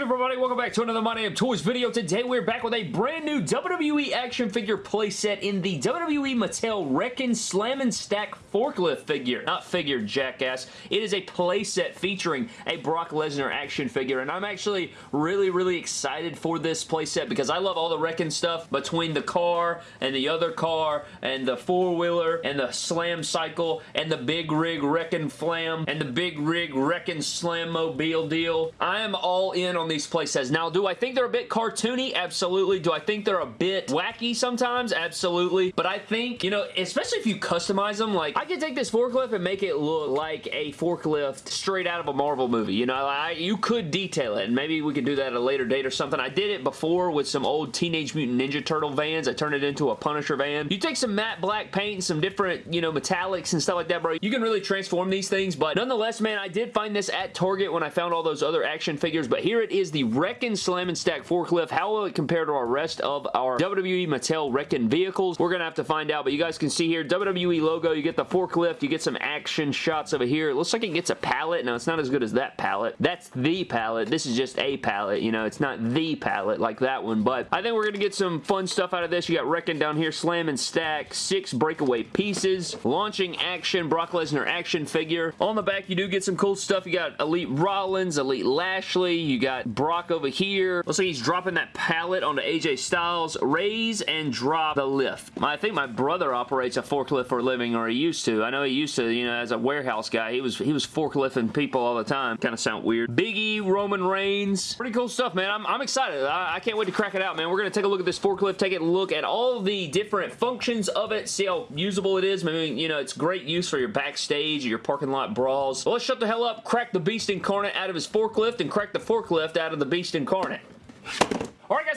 good everybody? Welcome back to another My Damn Toys video. Today we're back with a brand new WWE action figure playset in the WWE Mattel Wreck-'n Slam and Stack forklift figure. Not figure, jackass. It is a playset featuring a Brock Lesnar action figure and I'm actually really, really excited for this playset because I love all the Wreck-'n stuff between the car and the other car and the four-wheeler and the slam cycle and the big rig Wreck-'n Flam and the big rig Wreck-'n Slam mobile deal. I am all in on these playsets. Now, do I think they're a bit cartoony? Absolutely. Do I think they're a bit wacky sometimes? Absolutely. But I think, you know, especially if you customize them, like, I could take this forklift and make it look like a forklift straight out of a Marvel movie. You know, I, you could detail it, and maybe we could do that at a later date or something. I did it before with some old Teenage Mutant Ninja Turtle vans. I turned it into a Punisher van. You take some matte black paint and some different, you know, metallics and stuff like that, bro. You can really transform these things, but nonetheless, man, I did find this at Target when I found all those other action figures, but here it is, the Wreck-'n Slam and Stack forklift. How will it compare to our rest of our WWE Mattel Wreck-'n vehicles? We're going to have to find out, but you guys can see here, WWE logo, you get the forklift, you get some action shots over here. It looks like it gets a pallet. Now, it's not as good as that pallet. That's the pallet. This is just a pallet, you know, it's not the pallet like that one, but I think we're going to get some fun stuff out of this. You got Wreck-'n down here, Slam and Stack, six breakaway pieces, launching action, Brock Lesnar action figure. On the back, you do get some cool stuff. You got Elite Rollins, Elite Lashley, you got Brock over here. Looks like he's dropping that pallet onto AJ Styles. Raise and drop the lift. I think my brother operates a forklift for a living, or he used to. I know he used to, you know, as a warehouse guy. He was he was forklifting people all the time. Kind of sound weird. Biggie, Roman Reigns. Pretty cool stuff, man. I'm, I'm excited. I, I can't wait to crack it out, man. We're going to take a look at this forklift, take a look at all the different functions of it, see how usable it is. I mean, you know, it's great use for your backstage or your parking lot brawls. Let's shut the hell up, crack the beast incarnate out of his forklift, and crack the forklift out of the beast incarnate.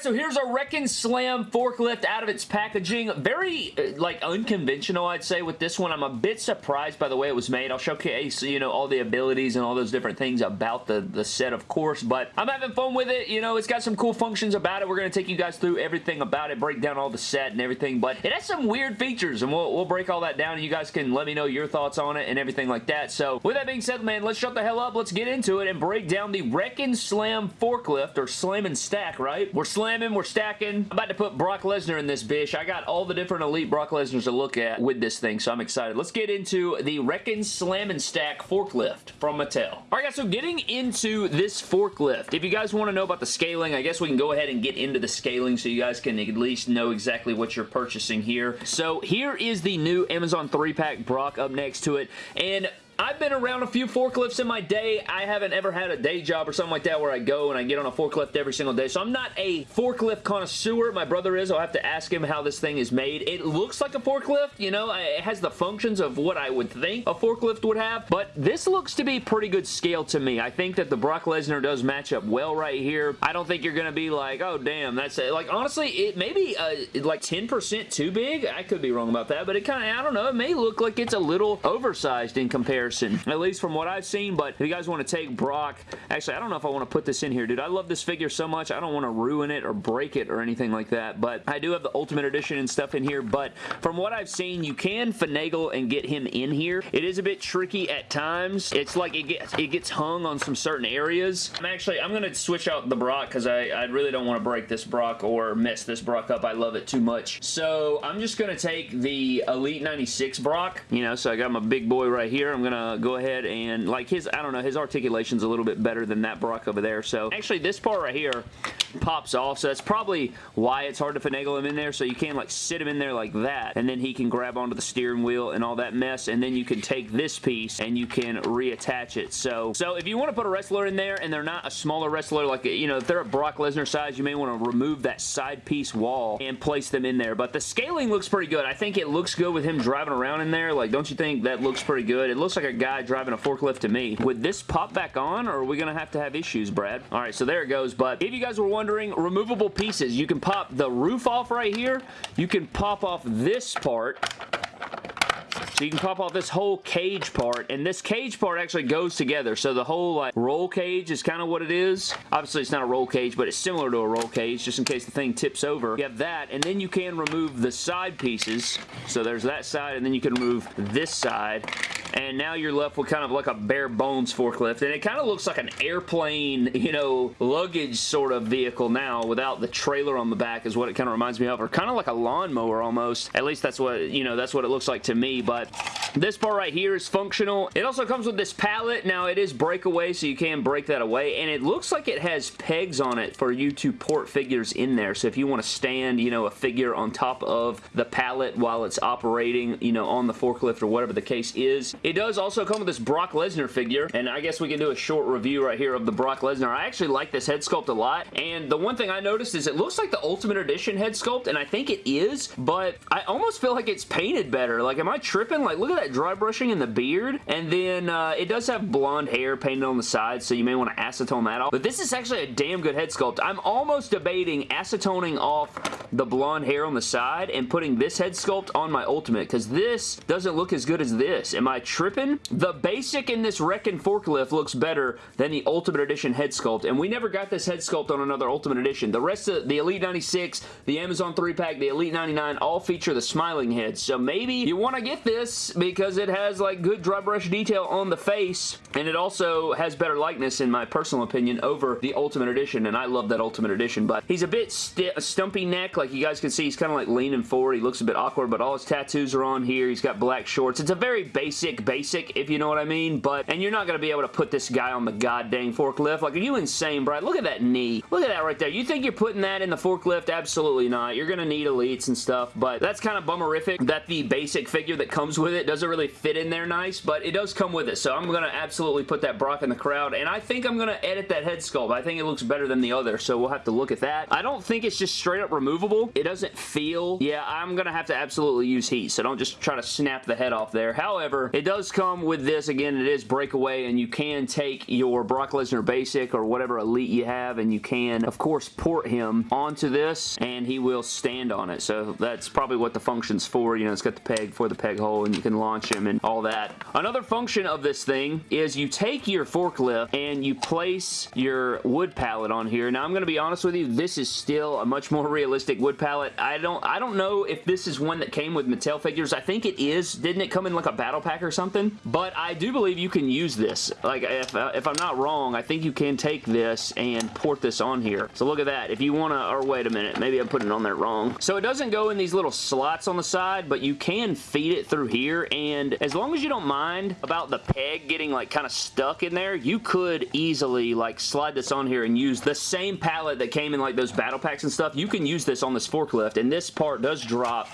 So here's a Wreck-'n Slam forklift out of its packaging. Very, uh, like, unconventional, I'd say, with this one. I'm a bit surprised by the way it was made. I'll showcase, you know, all the abilities and all those different things about the, the set, of course, but I'm having fun with it. You know, it's got some cool functions about it. We're going to take you guys through everything about it, break down all the set and everything, but it has some weird features, and we'll, we'll break all that down, and you guys can let me know your thoughts on it and everything like that. So, with that being said, man, let's shut the hell up. Let's get into it and break down the Wreck-'n Slam forklift, or Slam and Stack, right? We're slamming, we're stacking. I'm about to put Brock Lesnar in this bitch. I got all the different elite Brock Lesnars to look at with this thing, so I'm excited. Let's get into the Wreck-'n Slam and Stack forklift from Mattel. Alright guys, so getting into this forklift, if you guys want to know about the scaling, I guess we can go ahead and get into the scaling so you guys can at least know exactly what you're purchasing here. So here is the new Amazon 3-pack Brock up next to it, and I've been around a few forklifts in my day. I haven't ever had a day job or something like that where I go and I get on a forklift every single day. So I'm not a forklift connoisseur. My brother is. I'll have to ask him how this thing is made. It looks like a forklift. You know, it has the functions of what I would think a forklift would have. But this looks to be pretty good scale to me. I think that the Brock Lesnar does match up well right here. I don't think you're going to be like, oh, damn, that's it. Like, honestly, it may be uh, like 10% too big. I could be wrong about that. But it kind of, I don't know, it may look like it's a little oversized in comparison at least from what I've seen, but if you guys want to take Brock, actually, I don't know if I want to put this in here, dude. I love this figure so much, I don't want to ruin it or break it or anything like that, but I do have the Ultimate Edition and stuff in here, but from what I've seen, you can finagle and get him in here. It is a bit tricky at times. It's like it gets, it gets hung on some certain areas. I'm actually, I'm going to switch out the Brock because I, I really don't want to break this Brock or mess this Brock up. I love it too much. So I'm just going to take the Elite 96 Brock, you know, so I got my big boy right here. I'm going to go ahead and, like his, I don't know, his articulation's a little bit better than that Brock over there. So actually this part right here pops off, so that's probably why it's hard to finagle him in there. So you can like sit him in there like that, and then he can grab onto the steering wheel and all that mess, and then you can take this piece and you can reattach it. So, so if you want to put a wrestler in there and they're not a smaller wrestler, like, you know, if they're a Brock Lesnar size, you may want to remove that side piece wall and place them in there. But the scaling looks pretty good. I think it looks good with him driving around in there. Like, don't you think that looks pretty good? It looks like a guy driving a forklift to me. Would this pop back on, or are we going to have to have issues, Brad? All right, so there it goes. But if you guys were wondering, removable pieces. You can pop the roof off right here. You can pop off this part so you can pop off this whole cage part, and this cage part actually goes together. So the whole like roll cage is kind of what it is. Obviously, it's not a roll cage, but it's similar to a roll cage, just in case the thing tips over. You have that, and then you can remove the side pieces. So there's that side, and then you can remove this side and now you're left with kind of like a bare bones forklift, and it kind of looks like an airplane, you know, luggage sort of vehicle now without the trailer on the back is what it kind of reminds me of, or kind of like a lawnmower almost. At least that's what, you know, that's what it looks like to me, but this part right here is functional. It also comes with this pallet. Now, it is breakaway, so you can break that away, and it looks like it has pegs on it for you to port figures in there. So if you want to stand, you know, a figure on top of the pallet while it's operating, you know, on the forklift or whatever the case is. It does also come with this Brock Lesnar figure, and I guess we can do a short review right here of the Brock Lesnar. I actually like this head sculpt a lot, and the one thing I noticed is it looks like the Ultimate Edition head sculpt, and I think it is, but I almost feel like it's painted better. Like, am I tripping? Like, look at that dry brushing in the beard, and then uh, it does have blonde hair painted on the side, so you may want to acetone that off. But this is actually a damn good head sculpt. I'm almost debating acetoning off the blonde hair on the side and putting this head sculpt on my Ultimate, because this doesn't look as good as this. Am I tripping? The basic in this Wrecking Forklift looks better than the Ultimate Edition head sculpt, and we never got this head sculpt on another Ultimate Edition. The rest of the Elite 96, the Amazon 3-pack, the Elite 99 all feature the smiling heads, so maybe you want to get this because it has like good dry brush detail on the face and it also has better likeness in my personal opinion over the Ultimate Edition and I love that Ultimate Edition but he's a bit st stumpy neck like you guys can see. He's kind of like leaning forward. He looks a bit awkward but all his tattoos are on here. He's got black shorts. It's a very basic basic if you know what I mean but and you're not going to be able to put this guy on the goddamn forklift. Like are you insane Brad look at that knee. Look at that right there. You think you're putting that in the forklift? Absolutely not. You're going to need elites and stuff but that's kind of bummerific that the basic figure that comes with it doesn't really fit in there nice but it does come with it. So I'm going to absolutely put that Brock in the crowd and I think I'm going to edit that head sculpt. I think it looks better than the other so we'll have to look at that. I don't think it's just straight up removable. It doesn't feel yeah I'm going to have to absolutely use heat so don't just try to snap the head off there. However it does come with this again it is breakaway and you can take your Brock Lesnar basic or whatever elite you have and you can of course port him onto this and he will stand on it. So that's probably what the function's for. You know it's got the peg for the peg hole and you can launch him and all that. Another function of this thing is you take your forklift and you place your wood pallet on here. Now I'm going to be honest with you this is still a much more realistic wood pallet. I don't I don't know if this is one that came with Mattel figures. I think it is. Didn't it come in like a battle pack or something. But I do believe you can use this. Like if, uh, if I'm not wrong I think you can take this and port this on here. So look at that. If you want to or wait a minute maybe I'm putting it on there wrong. So it doesn't go in these little slots on the side but you can feed it through here. And as long as you don't mind about the peg getting like kind of stuck in there you could easily like slide this on here and use the same pallet that came in like those battle packs and stuff. You can use this on this forklift. And this part does drop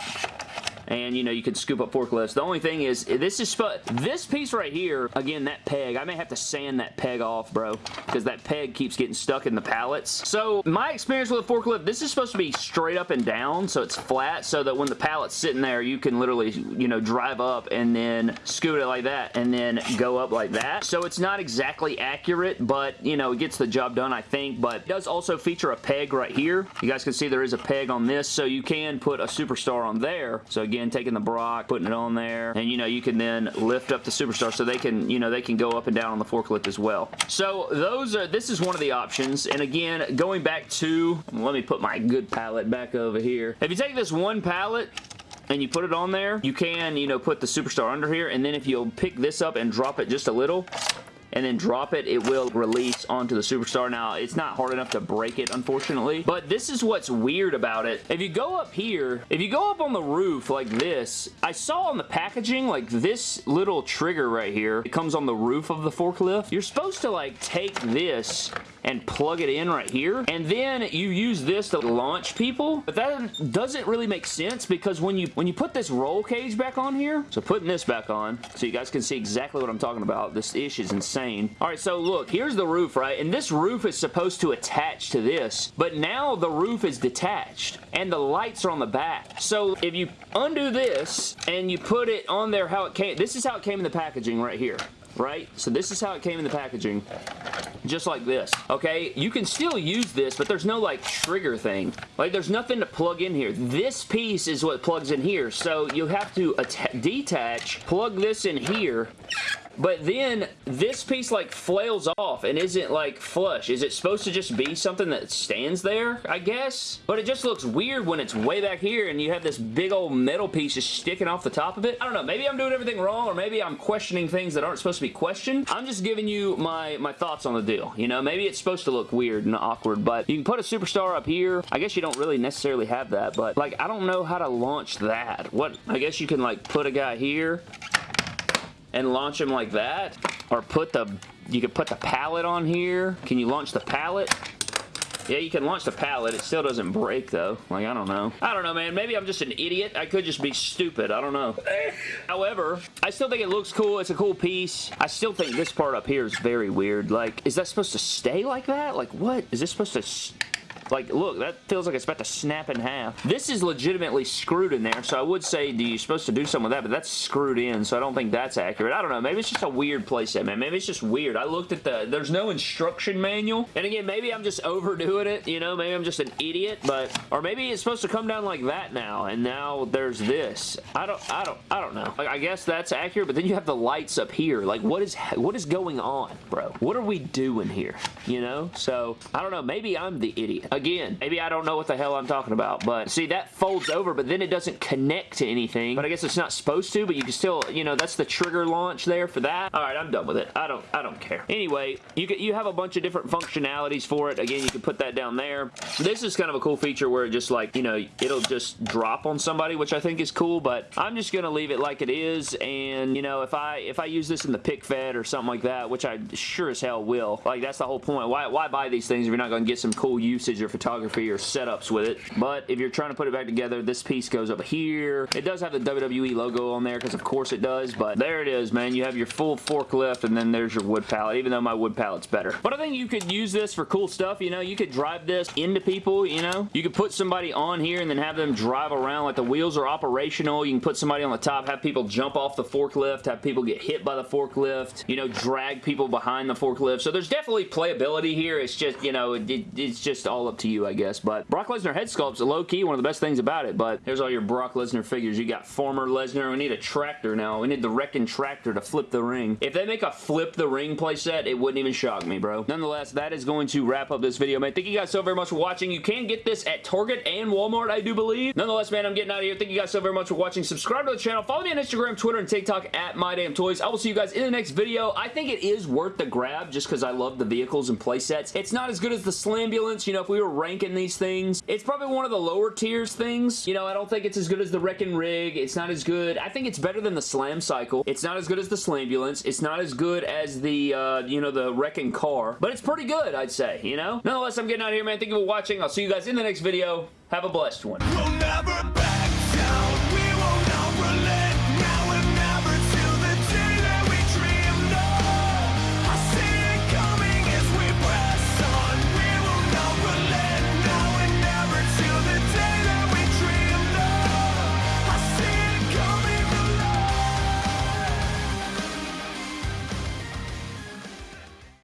and you know you can scoop up forklifts. The only thing is this is this piece right here again that peg I may have to sand that peg off bro because that peg keeps getting stuck in the pallets. So my experience with a forklift this is supposed to be straight up and down so it's flat so that when the pallet's sitting there you can literally you know drive up and then scoot it like that and then go up like that. So it's not exactly accurate but you know it gets the job done I think but it does also feature a peg right here. You guys can see there is a peg on this so you can put a superstar on there. So again taking the Brock, putting it on there, and you know, you can then lift up the Superstar so they can, you know, they can go up and down on the forklift as well. So those are, this is one of the options, and again, going back to, let me put my good pallet back over here. If you take this one pallet, and you put it on there, you can, you know, put the Superstar under here, and then if you'll pick this up and drop it just a little, and then drop it, it will release onto the Superstar. Now, it's not hard enough to break it, unfortunately, but this is what's weird about it. If you go up here, if you go up on the roof like this, I saw on the packaging, like this little trigger right here, it comes on the roof of the forklift. You're supposed to like take this and plug it in right here. And then you use this to launch people. But that doesn't really make sense because when you when you put this roll cage back on here, so putting this back on so you guys can see exactly what I'm talking about. This ish is insane. All right, so look, here's the roof, right? And this roof is supposed to attach to this, but now the roof is detached and the lights are on the back. So if you undo this and you put it on there how it came, this is how it came in the packaging right here right? So this is how it came in the packaging, just like this, okay? You can still use this, but there's no, like, trigger thing. Like, there's nothing to plug in here. This piece is what plugs in here, so you have to detach, plug this in here, but then this piece like flails off and isn't like flush. Is it supposed to just be something that stands there, I guess? But it just looks weird when it's way back here and you have this big old metal piece just sticking off the top of it. I don't know. Maybe I'm doing everything wrong or maybe I'm questioning things that aren't supposed to be questioned. I'm just giving you my, my thoughts on the deal. You know, maybe it's supposed to look weird and awkward, but you can put a superstar up here. I guess you don't really necessarily have that, but like, I don't know how to launch that. What, I guess you can like put a guy here and launch them like that or put the you could put the pallet on here can you launch the pallet yeah, you can launch the pallet. It still doesn't break, though. Like, I don't know. I don't know, man. Maybe I'm just an idiot. I could just be stupid. I don't know. However, I still think it looks cool. It's a cool piece. I still think this part up here is very weird. Like, is that supposed to stay like that? Like, what? Is this supposed to like, look, that feels like it's about to snap in half. This is legitimately screwed in there, so I would say do you're supposed to do something with that, but that's screwed in, so I don't think that's accurate. I don't know. Maybe it's just a weird playset, man. Maybe it's just weird. I looked at the... There's no instruction manual. And again, maybe I'm just overdoing it, you know? Maybe I'm just an idiot, but... Or maybe it's supposed to come down like that now, and now there's this. I don't... I don't... I don't know. Like, I guess that's accurate, but then you have the lights up here. Like, what is... What is going on, bro? What are we doing here? You know? So, I don't know. Maybe I'm the idiot. Again, maybe I don't know what the hell I'm talking about, but see, that folds over, but then it doesn't connect to anything, but I guess it's not supposed to, but you can still, you know, that's the trigger launch there for that. All right, I'm done with it. I don't, I don't care. Anyway, you get, you have a bunch of different functionalities for it. Again, you can put that down there. This is kind of a cool feature where it just like, you know, it'll just drop on somebody, which I think is cool, but I'm just going to leave it like it is, and, you know, if I, if I use this in the pic fed or something like that, which I sure as hell will, like, that's the whole point. Why, why buy these things if you're not going to get some cool usage or photography or setups with it. But if you're trying to put it back together, this piece goes up here. It does have the WWE logo on there because of course it does, but there it is, man. You have your full forklift and then there's your wood pallet, even though my wood pallet's better. But I think you could use this for cool stuff, you know? You could drive this into people, you know? You could put somebody on here and then have them drive around like the wheels are operational. You can put somebody on the top, have people jump off the forklift, have people get hit by the forklift, you know, drag people behind the forklift. So there's definitely playability here. It's just, you know, it, it's just all up to you, I guess. But Brock Lesnar head sculpt's low-key one of the best things about it, but here's all your Brock Lesnar figures. You got former Lesnar. We need a tractor now. We need the wrecking tractor to flip the ring. If they make a flip the ring playset, it wouldn't even shock me, bro. Nonetheless, that is going to wrap up this video, man. Thank you guys so very much for watching. You can get this at Target and Walmart, I do believe. Nonetheless, man, I'm getting out of here. Thank you guys so very much for watching. Subscribe to the channel. Follow me on Instagram, Twitter, and TikTok at MyDamnToys. I will see you guys in the next video. I think it is worth the grab just because I love the vehicles and playsets. It's not as good as the Slambulance. You know, if we were ranking these things, it's probably one of the lower tiers things. You know, I don't think it's as good as the Wrecking Rig. It's not as good. I think it's better than the Slam Cycle. It's not as good as the Slambulance. It's not as good as the, uh, you know, the Wrecking Car. But it's pretty good, I'd say, you know? Nonetheless, I'm getting out of here, man. Thank you for watching. I'll see you guys in the next video. Have a blessed one. We'll